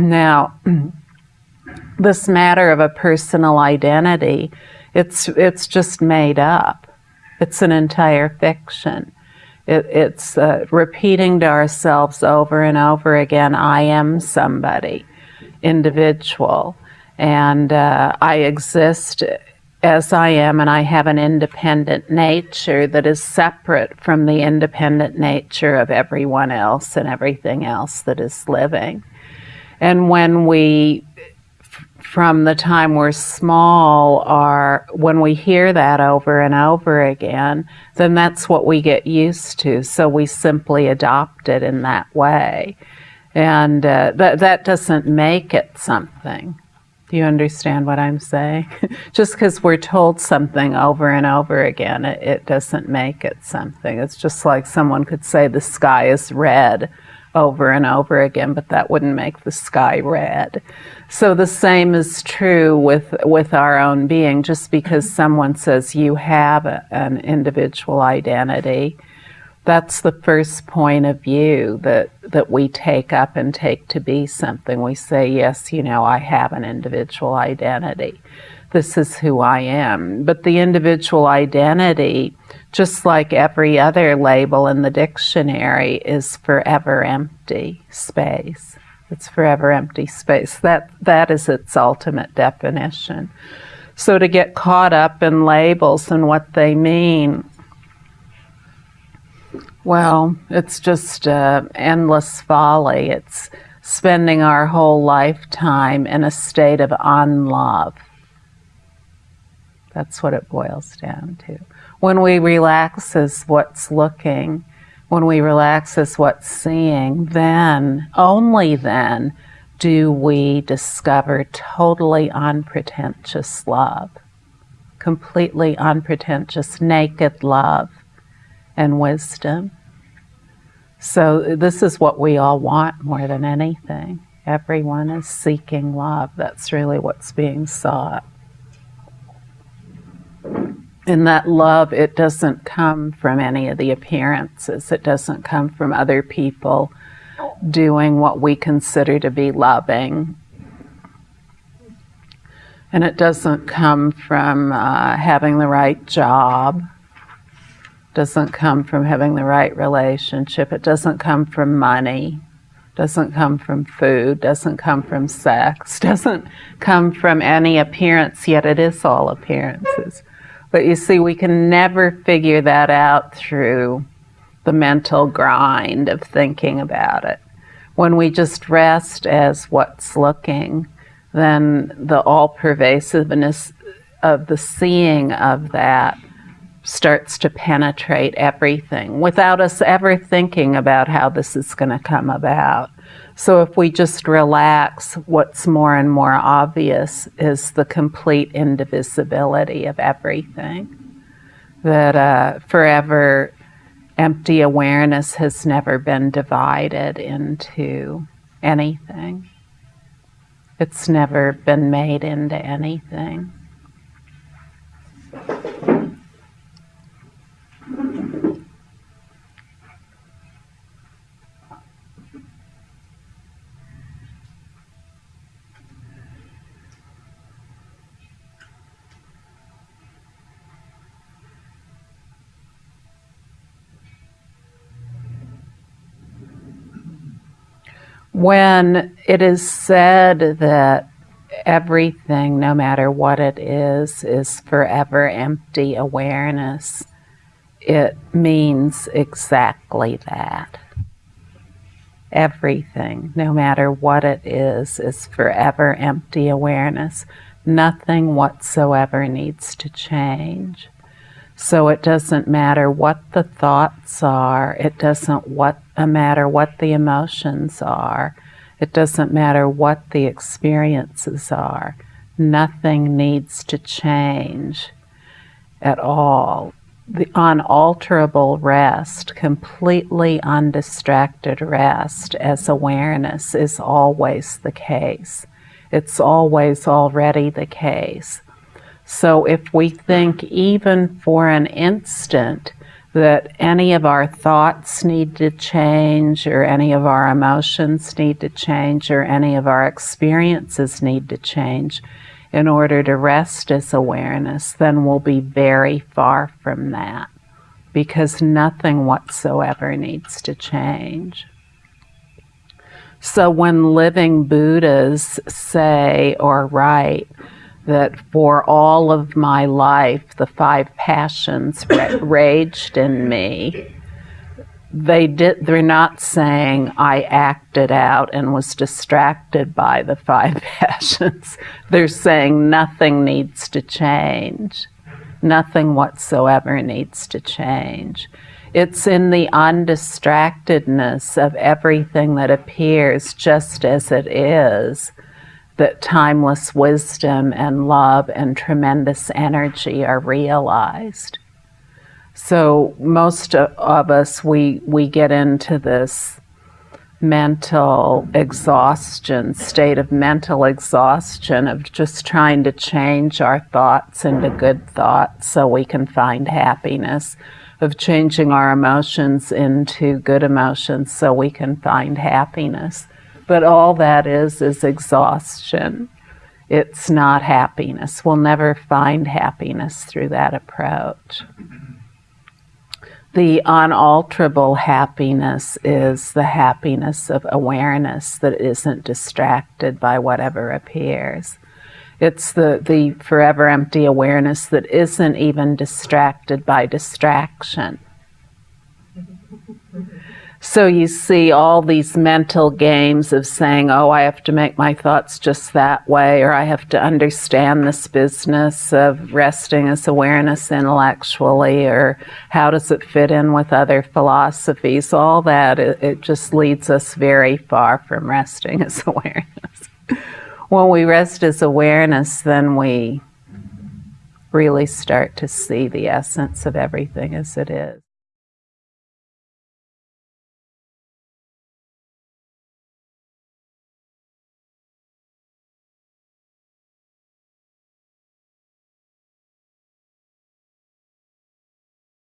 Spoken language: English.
Now, this matter of a personal identity, it's, it's just made up. It's an entire fiction. It, it's uh, repeating to ourselves over and over again, I am somebody, individual, and uh, I exist as I am, and I have an independent nature that is separate from the independent nature of everyone else and everything else that is living. And when we from the time we're small are when we hear that over and over again, then that's what we get used to. So we simply adopt it in that way. And uh, that, that doesn't make it something. Do you understand what I'm saying? just because we're told something over and over again, it, it doesn't make it something. It's just like someone could say the sky is red over and over again, but that wouldn't make the sky red. So the same is true with, with our own being. Just because mm-hmm. someone says you have a, an individual identity, that's the first point of view that, that we take up and take to be something. We say, yes, you know, I have an individual identity. This is who I am. But the individual identity just like every other label in the dictionary, is forever empty space. It's forever empty space. That, that is its ultimate definition. So to get caught up in labels and what they mean, well, it's just uh, endless folly. It's spending our whole lifetime in a state of unlove. That's what it boils down to. When we relax as what's looking, when we relax as what's seeing, then, only then, do we discover totally unpretentious love, completely unpretentious, naked love and wisdom. So this is what we all want more than anything. Everyone is seeking love. That's really what's being sought in that love, it doesn't come from any of the appearances. It doesn't come from other people doing what we consider to be loving. And it doesn't come from uh, having the right job. It doesn't come from having the right relationship. It doesn't come from money. It doesn't come from food. It doesn't come from sex. Doesn't come from any appearance, yet it is all appearances. But you see, we can never figure that out through the mental grind of thinking about it. When we just rest as what's looking, then the all pervasiveness of the seeing of that starts to penetrate everything without us ever thinking about how this is going to come about. So if we just relax, what's more and more obvious is the complete indivisibility of everything. That uh, forever empty awareness has never been divided into anything. It's never been made into anything. When it is said that everything, no matter what it is, is forever empty awareness, it means exactly that. Everything, no matter what it is, is forever empty awareness. Nothing whatsoever needs to change. So it doesn't matter what the thoughts are. It doesn't what, uh, matter what the emotions are. It doesn't matter what the experiences are. Nothing needs to change at all. The unalterable rest, completely undistracted rest as awareness is always the case. It's always already the case. So if we think even for an instant that any of our thoughts need to change, or any of our emotions need to change, or any of our experiences need to change in order to rest as awareness, then we'll be very far from that because nothing whatsoever needs to change. So when living Buddhas say or write that for all of my life the five passions raged in me, they did they're not saying I acted out and was distracted by the five passions. They're saying nothing needs to change. Nothing whatsoever needs to change. It's in the undistractedness of everything that appears just as it is that timeless wisdom and love and tremendous energy are realized. So most of us, we, we get into this mental exhaustion, state of mental exhaustion of just trying to change our thoughts into good thoughts so we can find happiness, of changing our emotions into good emotions so we can find happiness. But all that is is exhaustion. It's not happiness. We'll never find happiness through that approach the unalterable happiness is the happiness of awareness that isn't distracted by whatever appears. It's the, the forever empty awareness that isn't even distracted by distraction. So you see all these mental games of saying, oh, I have to make my thoughts just that way, or I have to understand this business of resting as awareness intellectually, or how does it fit in with other philosophies? All that, it, it just leads us very far from resting as awareness. when we rest as awareness, then we really start to see the essence of everything as it is.